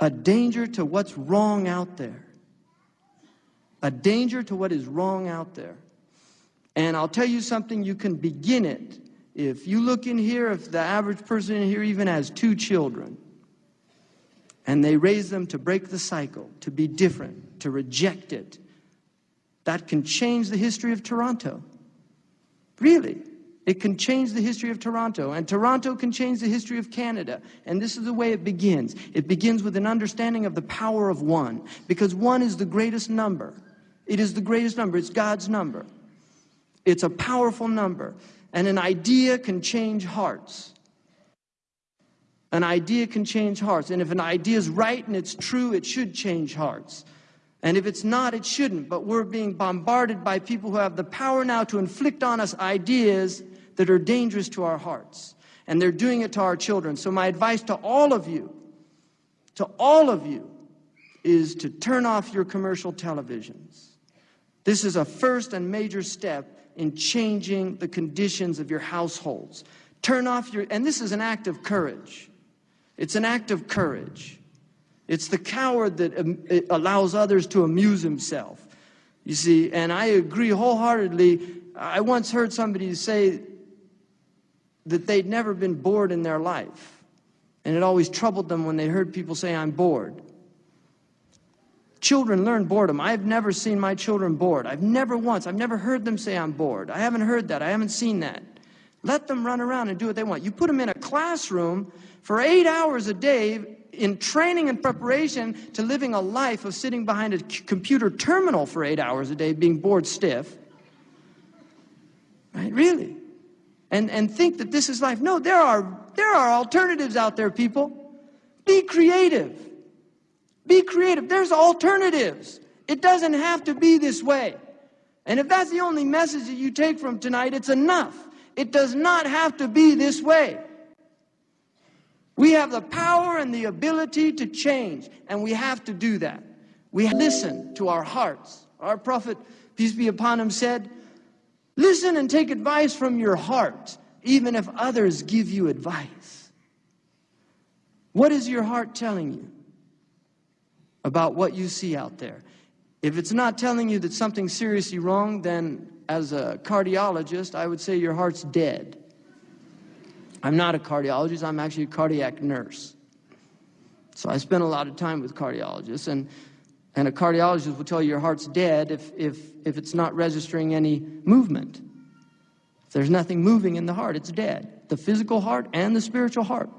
a danger to what's wrong out there. A danger to what is wrong out there. And I'll tell you something, you can begin it. If you look in here, if the average person in here even has two children, and they raise them to break the cycle, to be different, to reject it, that can change the history of Toronto. Really. It can change the history of Toronto, and Toronto can change the history of Canada. And this is the way it begins. It begins with an understanding of the power of one, because one is the greatest number. It is the greatest number. It's God's number. It's a powerful number. And an idea can change hearts. An idea can change hearts. And if an idea is right and it's true, it should change hearts. And if it's not, it shouldn't. But we're being bombarded by people who have the power now to inflict on us ideas that are dangerous to our hearts. And they're doing it to our children. So, my advice to all of you, to all of you, is to turn off your commercial televisions. This is a first and major step in changing the conditions of your households. Turn off your, and this is an act of courage. It's an act of courage. It's the coward that um, allows others to amuse himself. You see, and I agree wholeheartedly. I once heard somebody say that they'd never been bored in their life. And it always troubled them when they heard people say, I'm bored. Children learn boredom. I've never seen my children bored. I've never once, I've never heard them say, I'm bored. I haven't heard that. I haven't seen that. Let them run around and do what they want. You put them in a classroom for eight hours a day in training and preparation to living a life of sitting behind a computer terminal for eight hours a day, being bored stiff. Right? Really? And, and think that this is life. No, there are, there are alternatives out there, people. Be creative. Be creative. There's alternatives. It doesn't have to be this way. And if that's the only message that you take from tonight, it's enough. It does not have to be this way. We have the power and the ability to change, and we have to do that. We listen to our hearts. Our prophet, peace be upon him, said, Listen and take advice from your heart, even if others give you advice. What is your heart telling you about what you see out there? If it's not telling you that something's seriously wrong, then as a cardiologist, I would say your heart's dead. I'm not a cardiologist, I'm actually a cardiac nurse. So I spend a lot of time with cardiologists, and, and a cardiologist will tell you your heart's dead if, if, if it's not registering any movement. If there's nothing moving in the heart, it's dead. The physical heart and the spiritual heart.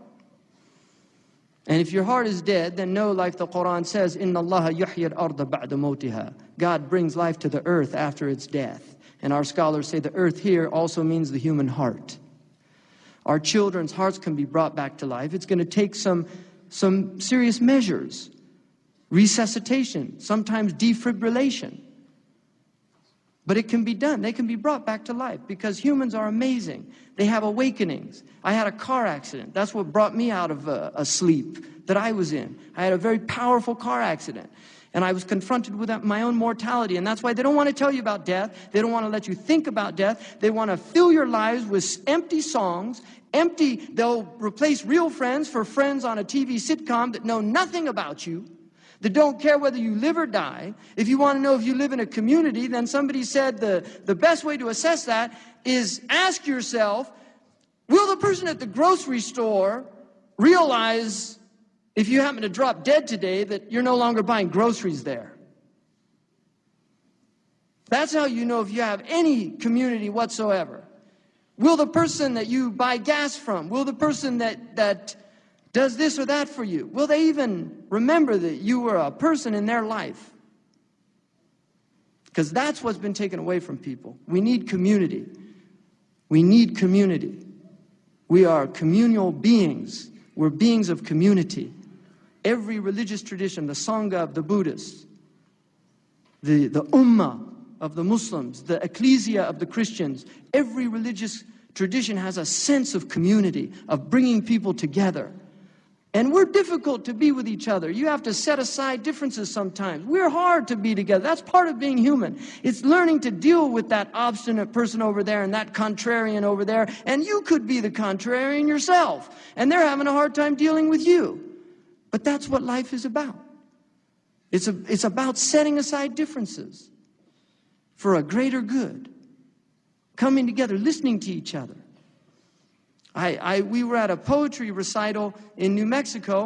And if your heart is dead, then know, like the Quran says, "Inna Allah yuhyi al-arda ba'da motiha." God brings life to the earth after its death. And our scholars say the earth here also means the human heart. Our children's hearts can be brought back to life. It's going to take some, some serious measures resuscitation, sometimes defibrillation. But it can be done. They can be brought back to life because humans are amazing. They have awakenings. I had a car accident. That's what brought me out of a, a sleep that I was in. I had a very powerful car accident. And I was confronted with my own mortality. And that's why they don't want to tell you about death. They don't want to let you think about death. They want to fill your lives with empty songs, empty, they'll replace real friends for friends on a TV sitcom that know nothing about you, that don't care whether you live or die. If you want to know if you live in a community, then somebody said the, the best way to assess that is ask yourself, will the person at the grocery store realize if you happen to drop dead today, that you're no longer buying groceries there. That's how you know if you have any community whatsoever. Will the person that you buy gas from, will the person that, that does this or that for you, will they even remember that you were a person in their life? Because that's what's been taken away from people. We need community. We need community. We are communal beings. We're beings of community. Every religious tradition, the Sangha of the Buddhists, the, the Ummah of the Muslims, the Ecclesia of the Christians, every religious tradition has a sense of community, of bringing people together. And we're difficult to be with each other. You have to set aside differences sometimes. We're hard to be together. That's part of being human. It's learning to deal with that obstinate person over there and that contrarian over there. And you could be the contrarian yourself. And they're having a hard time dealing with you. But that's what life is about. It's, a, it's about setting aside differences for a greater good, coming together, listening to each other. I, I, we were at a poetry recital in New Mexico,